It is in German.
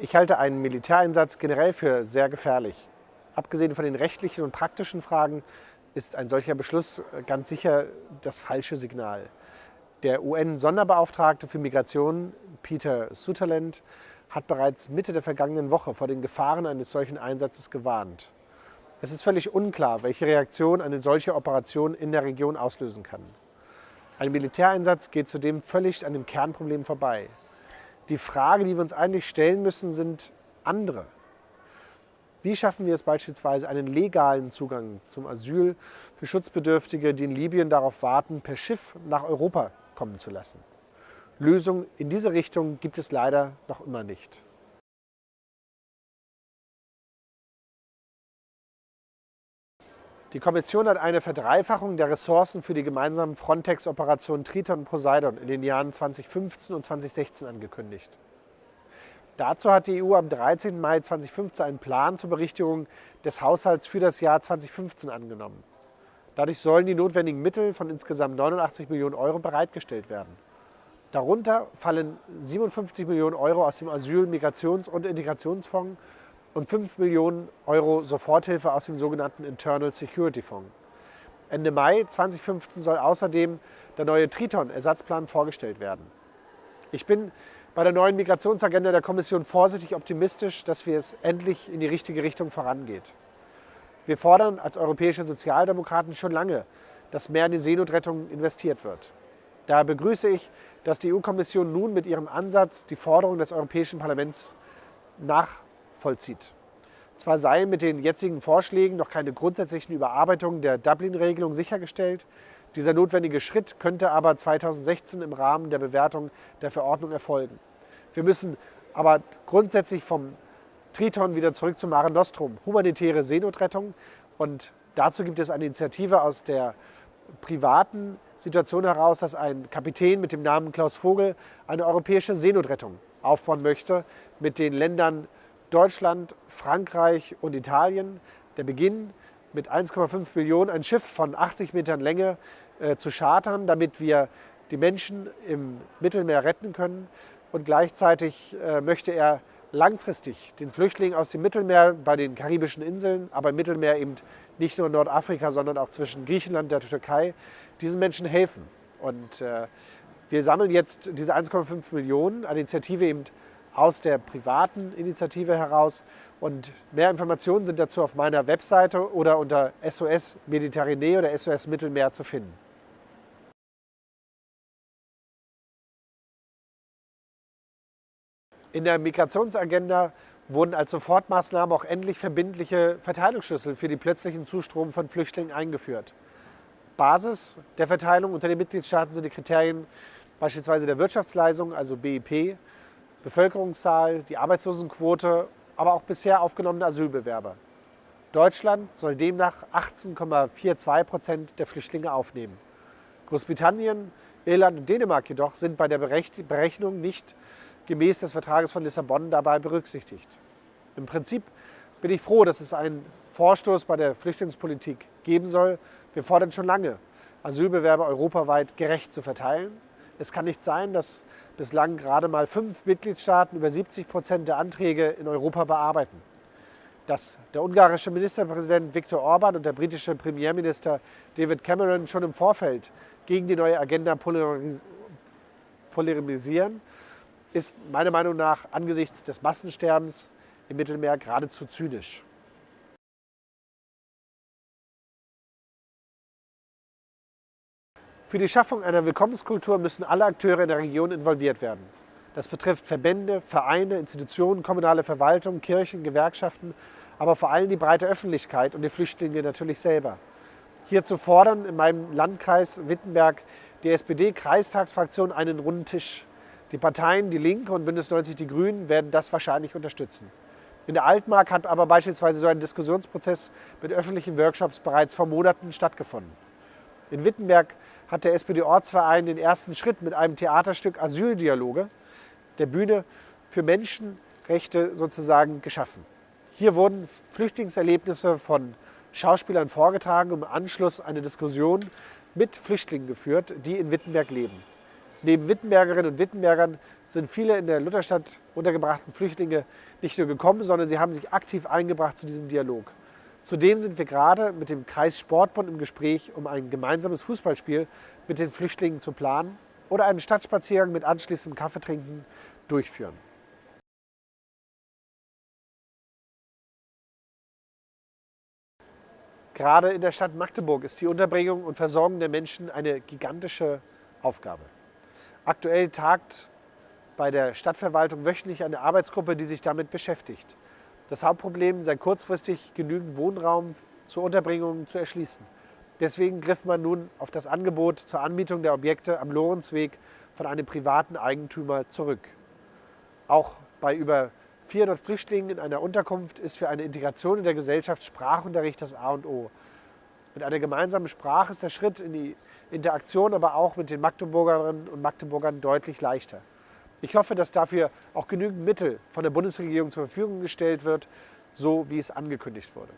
Ich halte einen Militäreinsatz generell für sehr gefährlich. Abgesehen von den rechtlichen und praktischen Fragen ist ein solcher Beschluss ganz sicher das falsche Signal. Der UN-Sonderbeauftragte für Migration, Peter Sutherland, hat bereits Mitte der vergangenen Woche vor den Gefahren eines solchen Einsatzes gewarnt. Es ist völlig unklar, welche Reaktion eine solche Operation in der Region auslösen kann. Ein Militäreinsatz geht zudem völlig an dem Kernproblem vorbei. Die Frage, die wir uns eigentlich stellen müssen, sind andere. Wie schaffen wir es beispielsweise, einen legalen Zugang zum Asyl für Schutzbedürftige, die in Libyen darauf warten, per Schiff nach Europa kommen zu lassen? Lösungen in diese Richtung gibt es leider noch immer nicht. Die Kommission hat eine Verdreifachung der Ressourcen für die gemeinsamen Frontex-Operationen Triton und Poseidon in den Jahren 2015 und 2016 angekündigt. Dazu hat die EU am 13. Mai 2015 einen Plan zur Berichtigung des Haushalts für das Jahr 2015 angenommen. Dadurch sollen die notwendigen Mittel von insgesamt 89 Millionen Euro bereitgestellt werden. Darunter fallen 57 Millionen Euro aus dem Asyl-, Migrations- und Integrationsfonds und 5 Millionen Euro Soforthilfe aus dem sogenannten Internal Security Fonds. Ende Mai 2015 soll außerdem der neue Triton-Ersatzplan vorgestellt werden. Ich bin bei der neuen Migrationsagenda der Kommission vorsichtig optimistisch, dass wir es endlich in die richtige Richtung vorangeht. Wir fordern als europäische Sozialdemokraten schon lange, dass mehr in die Seenotrettung investiert wird. Daher begrüße ich, dass die EU-Kommission nun mit ihrem Ansatz die Forderung des Europäischen Parlaments nach vollzieht. Zwar sei mit den jetzigen Vorschlägen noch keine grundsätzlichen Überarbeitungen der Dublin-Regelung sichergestellt, dieser notwendige Schritt könnte aber 2016 im Rahmen der Bewertung der Verordnung erfolgen. Wir müssen aber grundsätzlich vom Triton wieder zurück zum Mare Nostrum, humanitäre Seenotrettung. Und dazu gibt es eine Initiative aus der privaten Situation heraus, dass ein Kapitän mit dem Namen Klaus Vogel eine europäische Seenotrettung aufbauen möchte mit den Ländern Deutschland, Frankreich und Italien. Der Beginn mit 1,5 Millionen ein Schiff von 80 Metern Länge äh, zu chartern, damit wir die Menschen im Mittelmeer retten können. Und gleichzeitig äh, möchte er langfristig den Flüchtlingen aus dem Mittelmeer bei den karibischen Inseln, aber im Mittelmeer eben nicht nur in Nordafrika, sondern auch zwischen Griechenland und der Türkei, diesen Menschen helfen. Und äh, wir sammeln jetzt diese 1,5 Millionen, eine Initiative eben aus der privaten Initiative heraus. Und mehr Informationen sind dazu auf meiner Webseite oder unter SOS Mediterranee oder SOS Mittelmeer zu finden. In der Migrationsagenda wurden als Sofortmaßnahme auch endlich verbindliche Verteilungsschlüssel für die plötzlichen Zustrom von Flüchtlingen eingeführt. Basis der Verteilung unter den Mitgliedstaaten sind die Kriterien beispielsweise der Wirtschaftsleistung, also BIP, Bevölkerungszahl, die Arbeitslosenquote, aber auch bisher aufgenommene Asylbewerber. Deutschland soll demnach 18,42 Prozent der Flüchtlinge aufnehmen. Großbritannien, Irland und Dänemark jedoch sind bei der Berechnung nicht gemäß des Vertrages von Lissabon dabei berücksichtigt. Im Prinzip bin ich froh, dass es einen Vorstoß bei der Flüchtlingspolitik geben soll. Wir fordern schon lange, Asylbewerber europaweit gerecht zu verteilen. Es kann nicht sein, dass bislang gerade mal fünf Mitgliedstaaten über 70 Prozent der Anträge in Europa bearbeiten. Dass der ungarische Ministerpräsident Viktor Orban und der britische Premierminister David Cameron schon im Vorfeld gegen die neue Agenda polarisieren, ist meiner Meinung nach angesichts des Massensterbens im Mittelmeer geradezu zynisch. Für die Schaffung einer Willkommenskultur müssen alle Akteure in der Region involviert werden. Das betrifft Verbände, Vereine, Institutionen, kommunale Verwaltung, Kirchen, Gewerkschaften, aber vor allem die breite Öffentlichkeit und die Flüchtlinge natürlich selber. Hierzu fordern in meinem Landkreis Wittenberg die SPD-Kreistagsfraktion einen runden Tisch. Die Parteien Die Linke und Bündnis 90 Die Grünen werden das wahrscheinlich unterstützen. In der Altmark hat aber beispielsweise so ein Diskussionsprozess mit öffentlichen Workshops bereits vor Monaten stattgefunden. In Wittenberg hat der SPD-Ortsverein den ersten Schritt mit einem Theaterstück Asyldialoge der Bühne für Menschenrechte sozusagen geschaffen. Hier wurden Flüchtlingserlebnisse von Schauspielern vorgetragen und im Anschluss eine Diskussion mit Flüchtlingen geführt, die in Wittenberg leben. Neben Wittenbergerinnen und Wittenbergern sind viele in der Lutherstadt untergebrachten Flüchtlinge nicht nur gekommen, sondern sie haben sich aktiv eingebracht zu diesem Dialog. Zudem sind wir gerade mit dem Kreis Sportbund im Gespräch, um ein gemeinsames Fußballspiel mit den Flüchtlingen zu planen oder einen Stadtspaziergang mit anschließendem Kaffeetrinken durchführen. Gerade in der Stadt Magdeburg ist die Unterbringung und Versorgung der Menschen eine gigantische Aufgabe. Aktuell tagt bei der Stadtverwaltung wöchentlich eine Arbeitsgruppe, die sich damit beschäftigt. Das Hauptproblem sei kurzfristig genügend Wohnraum zur Unterbringung zu erschließen. Deswegen griff man nun auf das Angebot zur Anmietung der Objekte am Lorenzweg von einem privaten Eigentümer zurück. Auch bei über 400 Flüchtlingen in einer Unterkunft ist für eine Integration in der Gesellschaft Sprachunterricht das A und O. Mit einer gemeinsamen Sprache ist der Schritt in die Interaktion aber auch mit den Magdeburgerinnen und Magdeburgern deutlich leichter. Ich hoffe, dass dafür auch genügend Mittel von der Bundesregierung zur Verfügung gestellt wird, so wie es angekündigt wurde.